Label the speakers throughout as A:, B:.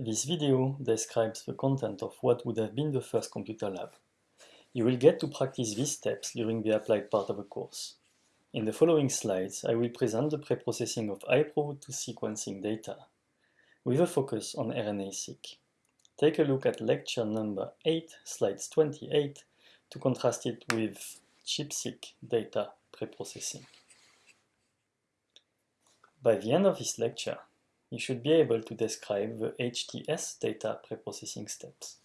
A: This video describes the content of what would have been the first computer lab. You will get to practice these steps during the applied part of the course. In the following slides, I will present the preprocessing of high-throughput sequencing data, with a focus on RNA-seq. Take a look at lecture number 8, slides 28, to contrast it with ChIP-seq data preprocessing. By the end of this lecture, you should be able to describe the HTS data preprocessing steps.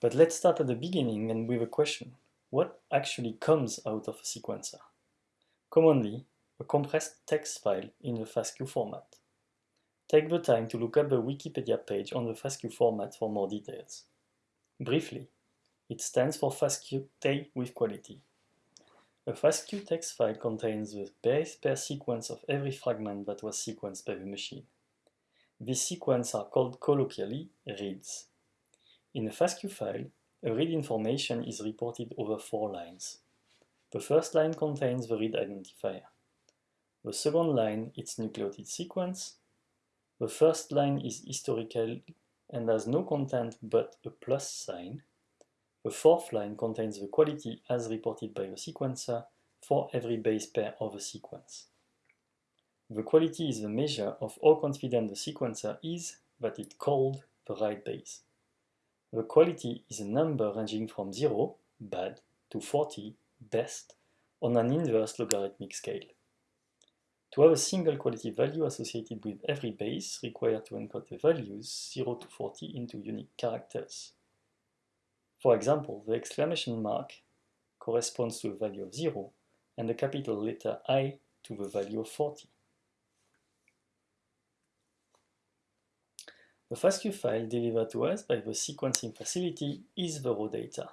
A: But let's start at the beginning and with a question. What actually comes out of a sequencer? Commonly, a compressed text file in the FASTQ format. Take the time to look up the Wikipedia page on the FASTQ format for more details. Briefly, it stands for FASTA with quality, a FASTQ text file contains the base pair sequence of every fragment that was sequenced by the machine. These sequences are called colloquially reads. In a FASTQ file, a read information is reported over four lines. The first line contains the read identifier. The second line its nucleotide sequence. The first line is historical and has no content but a plus sign. The fourth line contains the quality as reported by the sequencer for every base pair of a sequence. The quality is the measure of how confident the sequencer is that it called the right base. The quality is a number ranging from 0, bad, to 40, best, on an inverse logarithmic scale. To have a single quality value associated with every base required to encode the values 0 to 40 into unique characters. For example, the exclamation mark corresponds to a value of 0 and the capital letter I to the value of 40. The FASTQ file delivered to us by the sequencing facility is the raw data.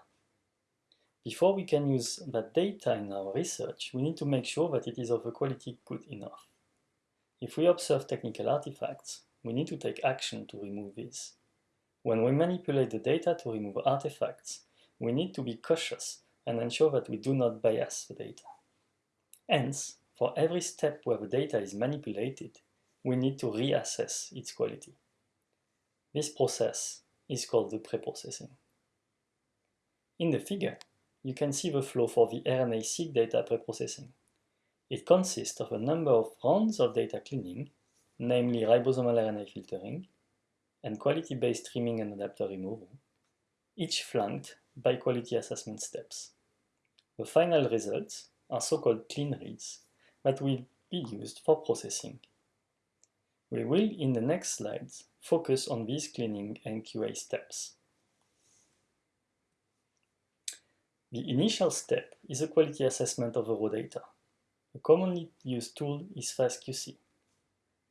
A: Before we can use that data in our research, we need to make sure that it is of a quality good enough. If we observe technical artifacts, we need to take action to remove these. When we manipulate the data to remove artifacts, we need to be cautious and ensure that we do not bias the data. Hence, for every step where the data is manipulated, we need to reassess its quality. This process is called the preprocessing. In the figure, you can see the flow for the RNA-seq data preprocessing. It consists of a number of rounds of data cleaning, namely ribosomal RNA filtering, and quality-based trimming and adapter removal, each flanked by quality assessment steps. The final results are so-called clean reads that will be used for processing. We will, in the next slides, focus on these cleaning and QA steps. The initial step is a quality assessment of the raw data. A commonly used tool is FastQC.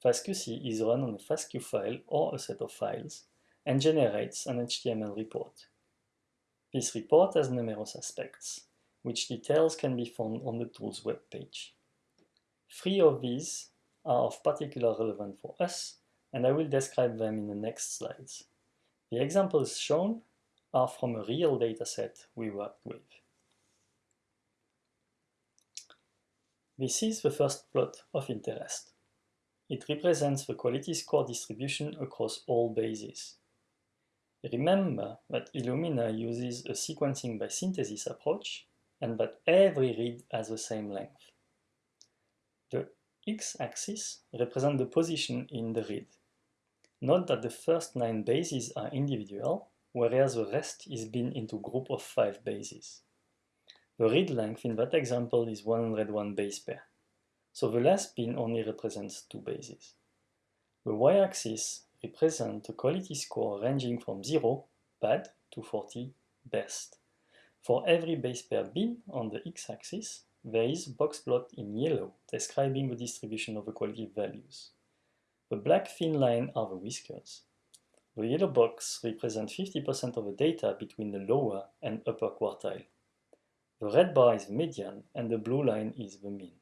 A: FastQC is run on a FASTQ file or a set of files and generates an HTML report. This report has numerous aspects, which details can be found on the tool's web page. Three of these are of particular relevance for us, and I will describe them in the next slides. The examples shown are from a real dataset we worked with. This is the first plot of interest. It represents the quality score distribution across all bases. Remember that Illumina uses a sequencing by synthesis approach and that every read has the same length. The x-axis represents the position in the read. Note that the first nine bases are individual, whereas the rest is bin into group of five bases. The read length in that example is 101 base pair so the last bin only represents two bases. The y-axis represents the quality score ranging from 0, bad, to 40, best. For every base pair bin on the x-axis, there is a box plot in yellow describing the distribution of the quality values. The black thin line are the whiskers. The yellow box represents 50% of the data between the lower and upper quartile. The red bar is the median and the blue line is the mean.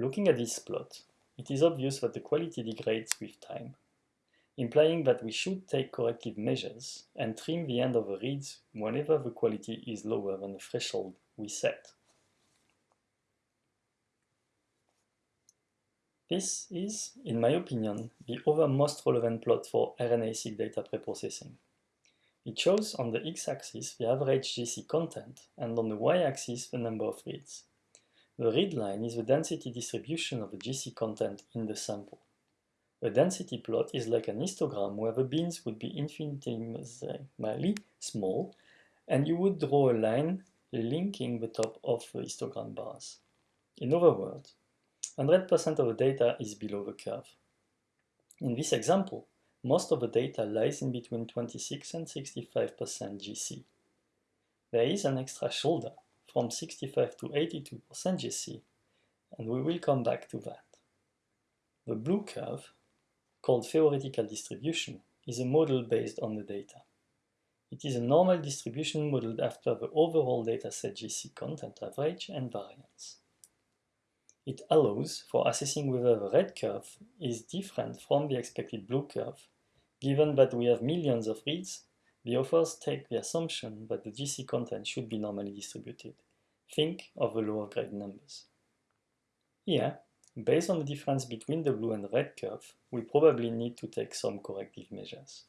A: Looking at this plot, it is obvious that the quality degrades with time, implying that we should take corrective measures and trim the end of the reads whenever the quality is lower than the threshold we set. This is, in my opinion, the other most relevant plot for RNA-seq data preprocessing. It shows on the x-axis the average GC content and on the y-axis the number of reads. The red line is the density distribution of the GC content in the sample. A density plot is like an histogram where the bins would be infinitesimally small and you would draw a line linking the top of the histogram bars. In other words, 100% of the data is below the curve. In this example, most of the data lies in between 26 and 65% GC. There is an extra shoulder from 65 to 82% GC, and we will come back to that. The blue curve, called theoretical distribution, is a model based on the data. It is a normal distribution modeled after the overall dataset GC content average and variance. It allows for assessing whether the red curve is different from the expected blue curve. Given that we have millions of reads, the authors take the assumption that the GC content should be normally distributed. Think of the law of large numbers. Here, based on the difference between the blue and red curve, we probably need to take some corrective measures.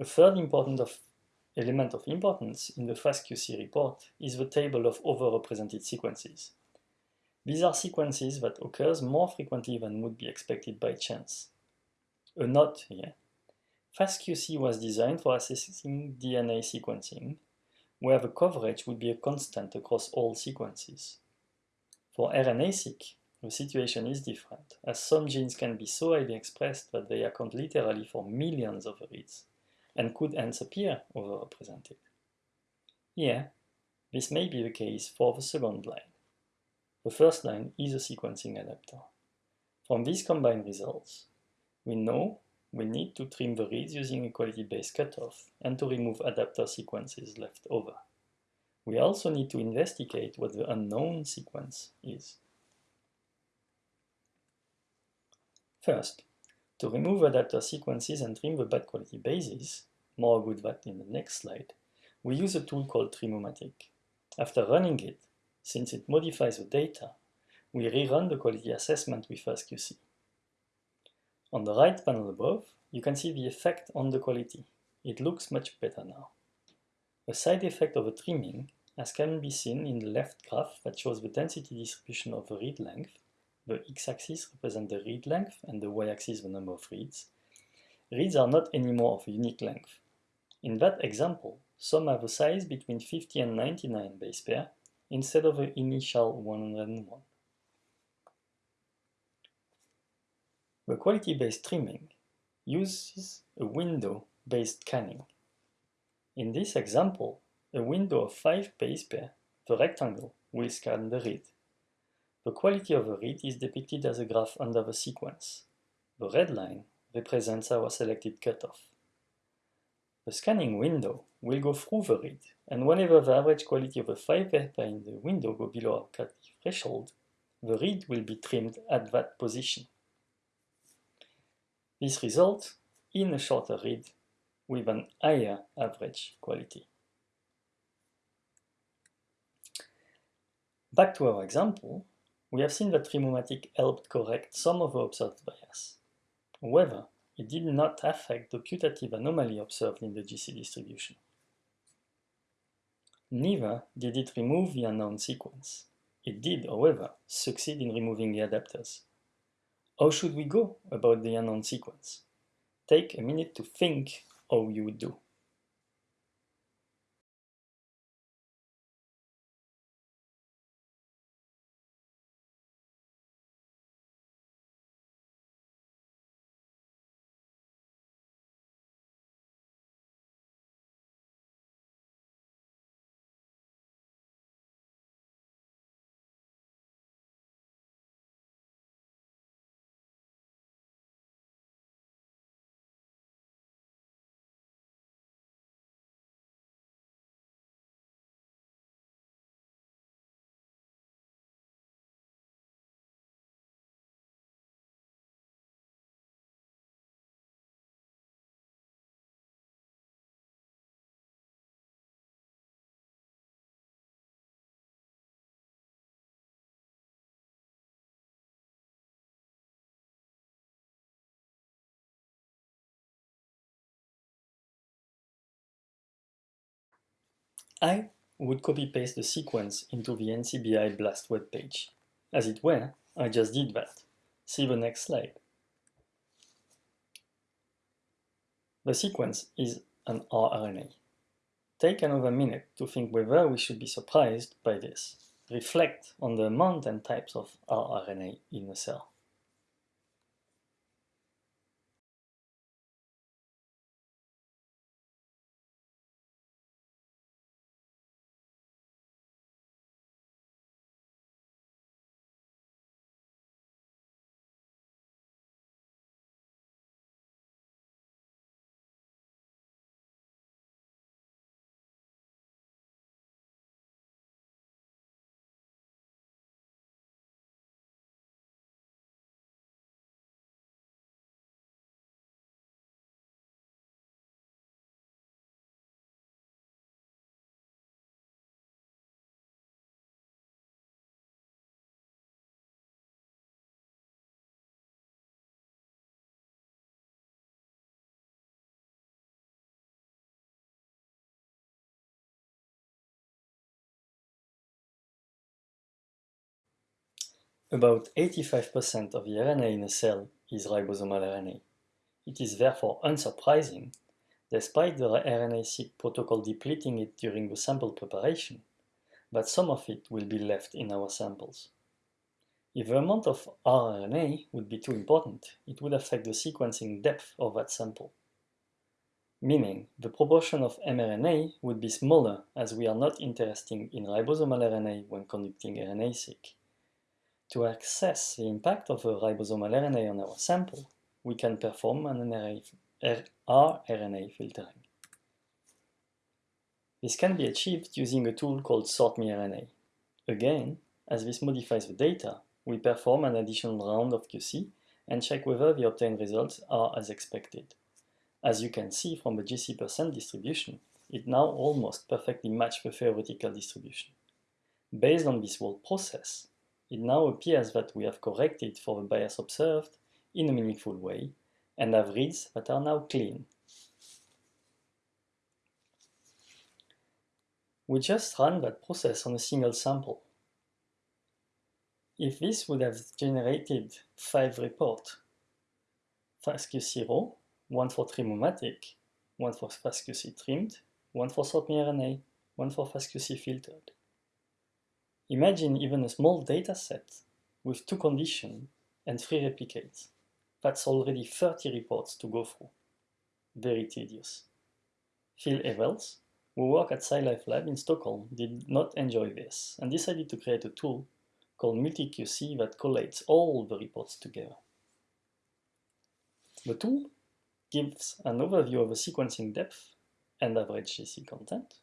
A: A third important of element of importance in the FastQC report is the table of overrepresented sequences. These are sequences that occurs more frequently than would be expected by chance. A note here. FastQC was designed for assessing DNA sequencing, where the coverage would be a constant across all sequences. For RNA-seq, the situation is different, as some genes can be so highly expressed that they account literally for millions of reads and could hence appear overrepresented. Here, this may be the case for the second line. The first line is a sequencing adapter. From these combined results, we know we need to trim the reads using a quality-based cutoff and to remove adapter sequences left over. We also need to investigate what the unknown sequence is. First, to remove adapter sequences and trim the bad quality bases, more about that in the next slide, we use a tool called Trimmomatic. After running it, since it modifies the data, we rerun the quality assessment with FastQC. On the right panel above, you can see the effect on the quality. It looks much better now. A side effect of the trimming, as can be seen in the left graph that shows the density distribution of the read length, the x-axis represents the read length and the y-axis the number of reads. Reads are not anymore of a unique length. In that example, some have a size between 50 and 99 base pair instead of the initial 101. The quality-based trimming uses a window-based scanning. In this example, a window of 5 base pair, the rectangle, will scan the read. The quality of the read is depicted as a graph under the sequence. The red line represents our selected cutoff. The scanning window will go through the read, and whenever the average quality of the 5 pair in the window go below our cut threshold, the read will be trimmed at that position. This results in a shorter read with an higher average quality. Back to our example, we have seen that Trimmomatic helped correct some of the observed bias. However, it did not affect the putative anomaly observed in the GC distribution. Neither did it remove the unknown sequence. It did, however, succeed in removing the adapters. How should we go about the unknown sequence? Take a minute to think how you would do. I would copy-paste the sequence into the NCBI BLAST webpage. As it were, I just did that. See the next slide. The sequence is an rRNA. Take another minute to think whether we should be surprised by this. Reflect on the amount and types of rRNA in a cell. About 85% of the RNA in a cell is ribosomal RNA. It is therefore unsurprising, despite the RNA-seq protocol depleting it during the sample preparation, that some of it will be left in our samples. If the amount of rRNA would be too important, it would affect the sequencing depth of that sample. Meaning, the proportion of mRNA would be smaller as we are not interested in ribosomal RNA when conducting RNA-seq. To assess the impact of a ribosomal RNA on our sample, we can perform an rRNA filtering. This can be achieved using a tool called SortMeRNA. Again, as this modifies the data, we perform an additional round of QC and check whether the obtained results are as expected. As you can see from the GC percent distribution, it now almost perfectly matches the theoretical distribution. Based on this whole process, it now appears that we have corrected for the bias observed in a meaningful way and have reads that are now clean. We just ran that process on a single sample. If this would have generated five reports, FastQC raw, one for Trimmomatic, one for FastQC trimmed, one for SortMeRNA, one for FastQC filtered. Imagine even a small dataset with two conditions and three replicates. That's already 30 reports to go through. Very tedious. Phil Ewels, who worked at SciLifeLab in Stockholm, did not enjoy this and decided to create a tool called MultiQC that collates all the reports together. The tool gives an overview of the sequencing depth and average GC content,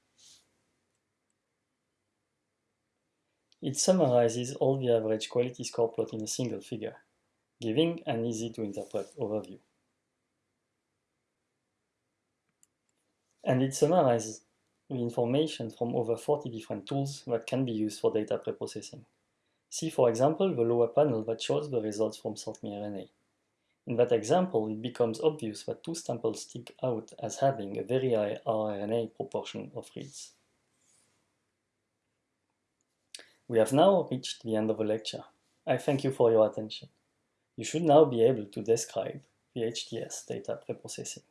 A: It summarizes all the average quality score plot in a single figure, giving an easy-to-interpret overview. And it summarizes the information from over 40 different tools that can be used for data preprocessing. See, for example, the lower panel that shows the results from SortMeRNA. In that example, it becomes obvious that two samples stick out as having a very high rRNA proportion of reads. We have now reached the end of the lecture. I thank you for your attention. You should now be able to describe HTS data preprocessing.